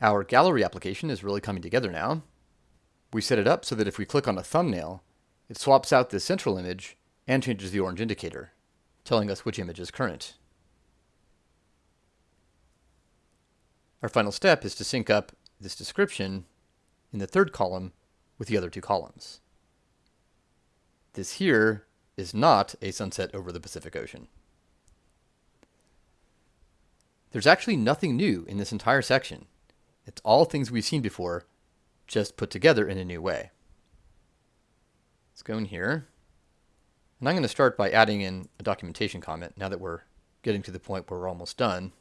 Our gallery application is really coming together now. We set it up so that if we click on a thumbnail, it swaps out the central image and changes the orange indicator, telling us which image is current. Our final step is to sync up this description in the third column with the other two columns. This here is not a sunset over the Pacific Ocean. There's actually nothing new in this entire section. It's all things we've seen before, just put together in a new way. Let's go in here. And I'm going to start by adding in a documentation comment now that we're getting to the point where we're almost done.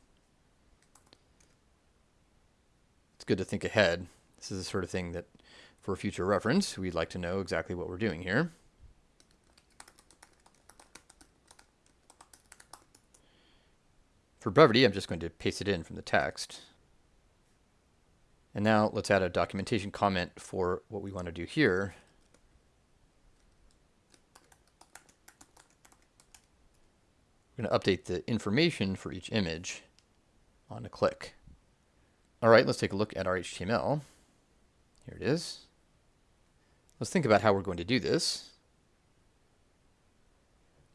It's good to think ahead. This is the sort of thing that, for future reference, we'd like to know exactly what we're doing here. For brevity, I'm just going to paste it in from the text. And now let's add a documentation comment for what we want to do here. We're going to update the information for each image on a click. All right, let's take a look at our HTML. Here it is. Let's think about how we're going to do this.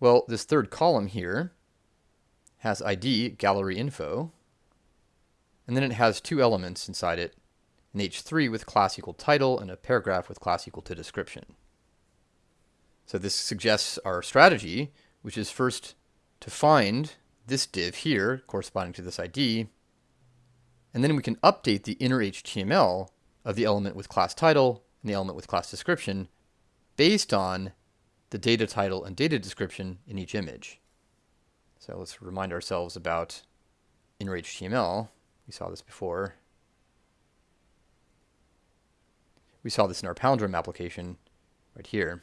Well, this third column here has ID gallery info, and then it has two elements inside it, an H3 with class equal title and a paragraph with class equal to description. So this suggests our strategy, which is first to find this div here corresponding to this ID, and then we can update the inner HTML of the element with class title and the element with class description based on the data title and data description in each image. So let's remind ourselves about inner HTML. We saw this before. We saw this in our palindrome application right here.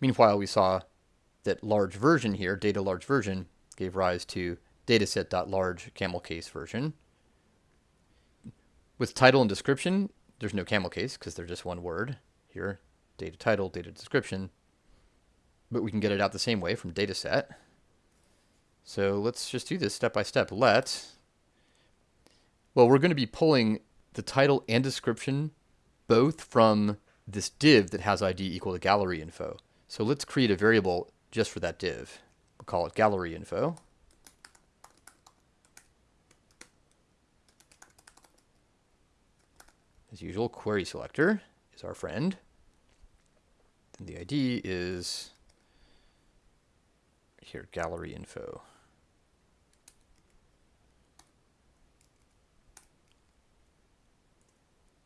Meanwhile, we saw that large version here, data large version, gave rise to dataset.large camel case version. With title and description, there's no camel case because they're just one word here, data title, data description but we can get it out the same way from dataset. So let's just do this step by step. Let, well, we're going to be pulling the title and description both from this div that has ID equal to gallery info. So let's create a variable just for that div. We'll call it gallery info. As usual, query selector is our friend. Then the ID is here, gallery info.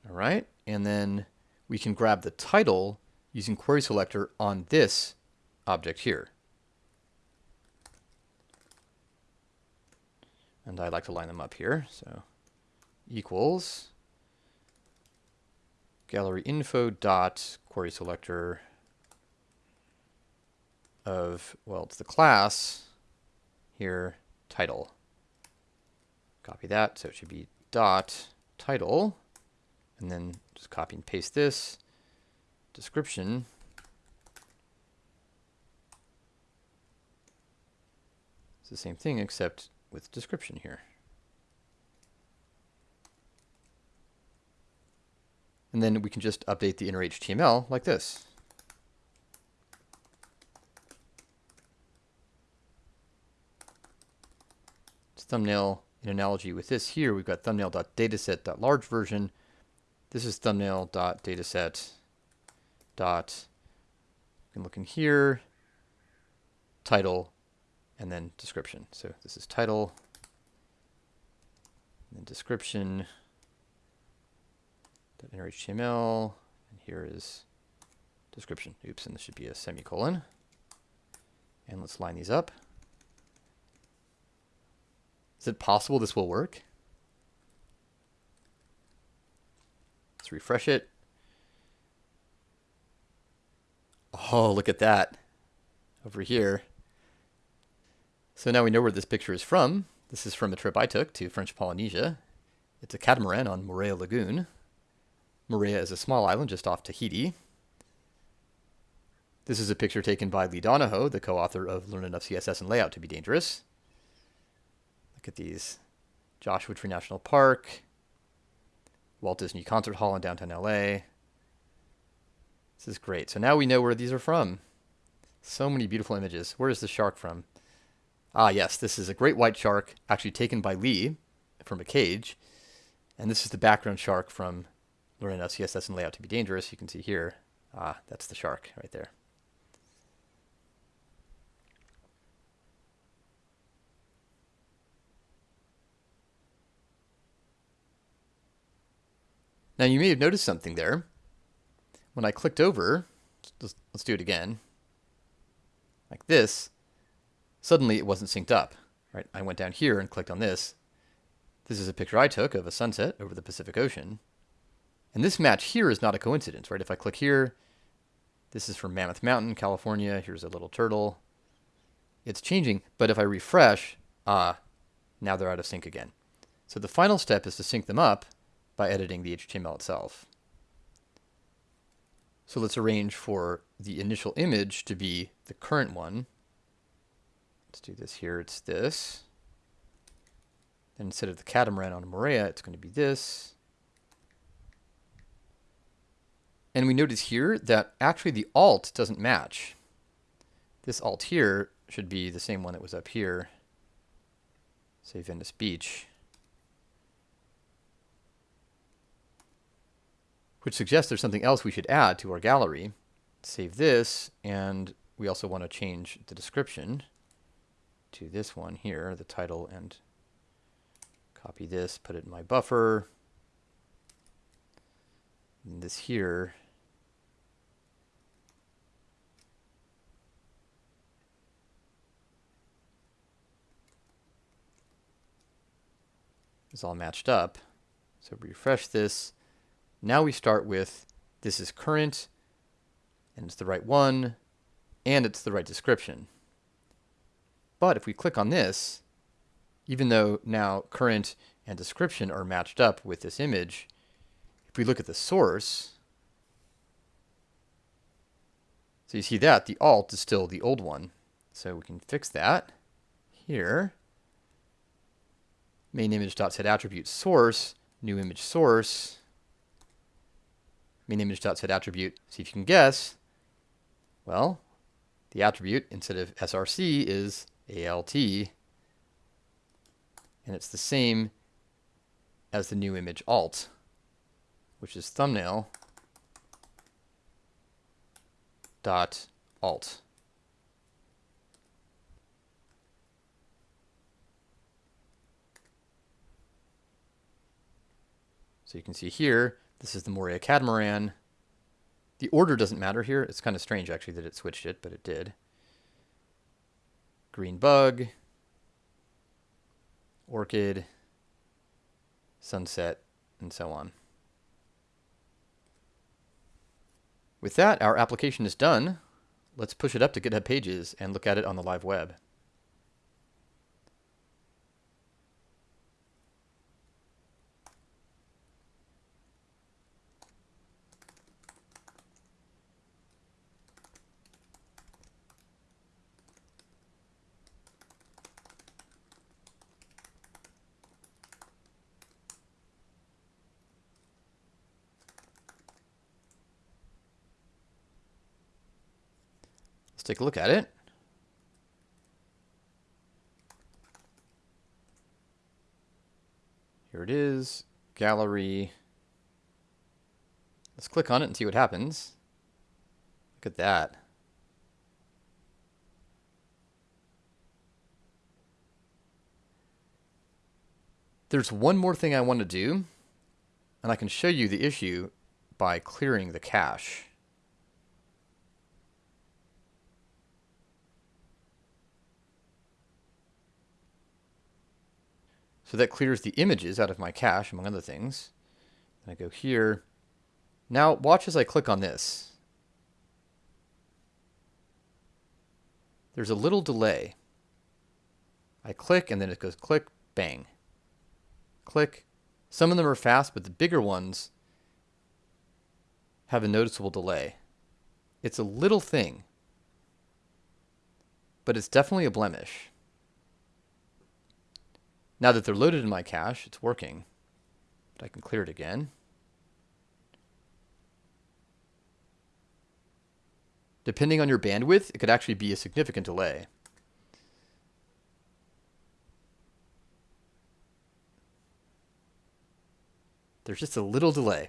All right, and then we can grab the title using query selector on this object here. And I like to line them up here, so equals gallery info dot query selector of, well, it's the class here, title. Copy that, so it should be dot title, and then just copy and paste this description. It's the same thing except with description here. And then we can just update the inner HTML like this. It's thumbnail in analogy with this here, we've got thumbnail.dataset.large version. This is thumbnail.dataset dot, you can look in here, title, and then description. So this is title, and then description, HTML, and here is description. Oops, and this should be a semicolon. And let's line these up. Is it possible this will work? Let's refresh it. Oh, look at that. Over here. So now we know where this picture is from. This is from a trip I took to French Polynesia. It's a catamaran on Moorea Lagoon. Moorea is a small island just off Tahiti. This is a picture taken by Lee Donahoe, the co-author of Learn Enough CSS and Layout to be Dangerous. Look at these Joshua Tree National Park, Walt Disney Concert Hall in downtown LA. This is great. So now we know where these are from. So many beautiful images. Where is the shark from? Ah, yes, this is a great white shark actually taken by Lee from a cage. And this is the background shark from of CSS and Layout to be Dangerous. You can see here. Ah, that's the shark right there. Now you may have noticed something there. When I clicked over, let's, let's do it again, like this, suddenly it wasn't synced up. Right? I went down here and clicked on this. This is a picture I took of a sunset over the Pacific Ocean. And this match here is not a coincidence, right? If I click here, this is from Mammoth Mountain, California. Here's a little turtle. It's changing, but if I refresh, ah, now they're out of sync again. So the final step is to sync them up by editing the HTML itself. So let's arrange for the initial image to be the current one. Let's do this here. It's this. And instead of the catamaran on Moorea, it's going to be this. And we notice here that actually the alt doesn't match. This alt here should be the same one that was up here, say Venice Beach. Which suggests there's something else we should add to our gallery. Save this, and we also want to change the description to this one here, the title, and copy this, put it in my buffer. And this here is all matched up. So refresh this, now we start with this is current, and it's the right one, and it's the right description. But if we click on this, even though now current and description are matched up with this image, if we look at the source, so you see that the alt is still the old one. So we can fix that here. Main image dot set attribute source, new image source, image attribute. See if you can guess. Well, the attribute instead of src is alt, and it's the same as the new image alt, which is thumbnail dot alt. So you can see here, this is the Moorea Catamaran. The order doesn't matter here. It's kind of strange, actually, that it switched it, but it did. Green Bug, Orchid, Sunset, and so on. With that, our application is done. Let's push it up to GitHub Pages and look at it on the live web. Take a look at it. Here it is, gallery. Let's click on it and see what happens. Look at that. There's one more thing I want to do, and I can show you the issue by clearing the cache. So that clears the images out of my cache, among other things. And I go here. Now watch as I click on this. There's a little delay. I click and then it goes click, bang. Click. Some of them are fast, but the bigger ones have a noticeable delay. It's a little thing, but it's definitely a blemish. Now that they're loaded in my cache, it's working. But I can clear it again. Depending on your bandwidth, it could actually be a significant delay. There's just a little delay.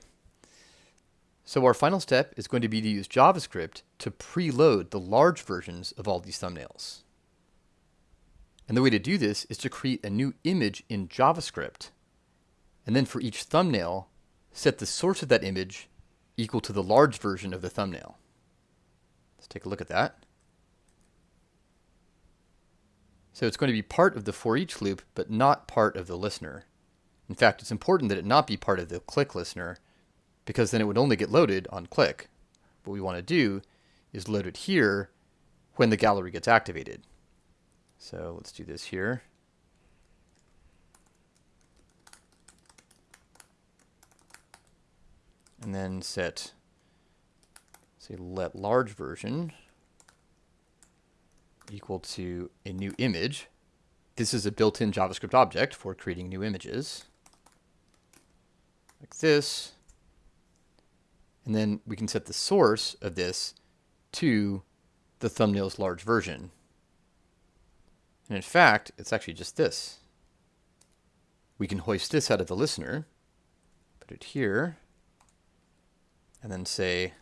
So our final step is going to be to use JavaScript to preload the large versions of all these thumbnails. And the way to do this is to create a new image in JavaScript. And then for each thumbnail, set the source of that image equal to the large version of the thumbnail. Let's take a look at that. So it's going to be part of the for each loop, but not part of the listener. In fact, it's important that it not be part of the click listener because then it would only get loaded on click. What we want to do is load it here when the gallery gets activated. So let's do this here. And then set, say, let large version equal to a new image. This is a built-in JavaScript object for creating new images. Like this. And then we can set the source of this to the thumbnail's large version. And in fact, it's actually just this. We can hoist this out of the listener, put it here, and then say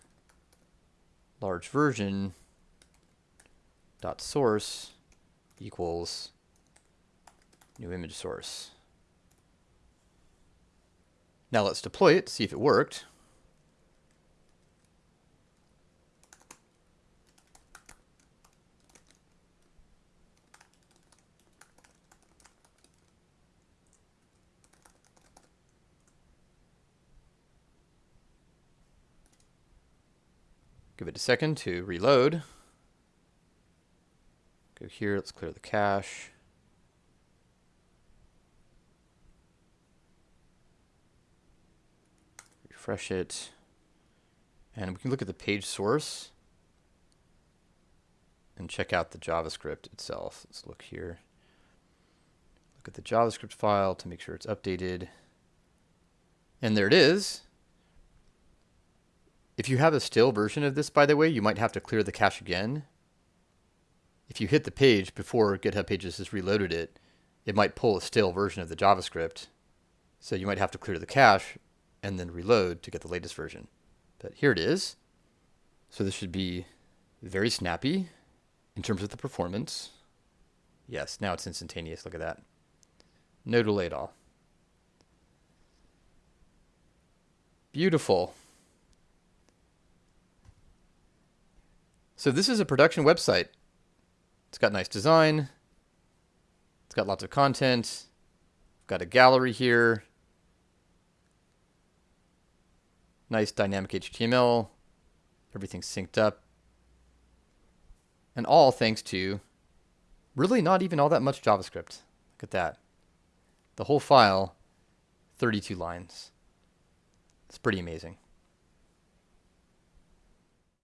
large version dot source equals new image source. Now let's deploy it, see if it worked. Give it a second to reload. Go here, let's clear the cache. Refresh it. And we can look at the page source and check out the JavaScript itself. Let's look here. Look at the JavaScript file to make sure it's updated. And there it is. If you have a stale version of this, by the way, you might have to clear the cache again. If you hit the page before GitHub Pages has reloaded it, it might pull a stale version of the JavaScript. So you might have to clear the cache and then reload to get the latest version. But here it is. So this should be very snappy in terms of the performance. Yes, now it's instantaneous. Look at that. No delay at all. Beautiful. So this is a production website. It's got nice design. It's got lots of content. I've got a gallery here. Nice dynamic HTML. Everything's synced up. And all thanks to really not even all that much JavaScript. Look at that. The whole file, 32 lines. It's pretty amazing.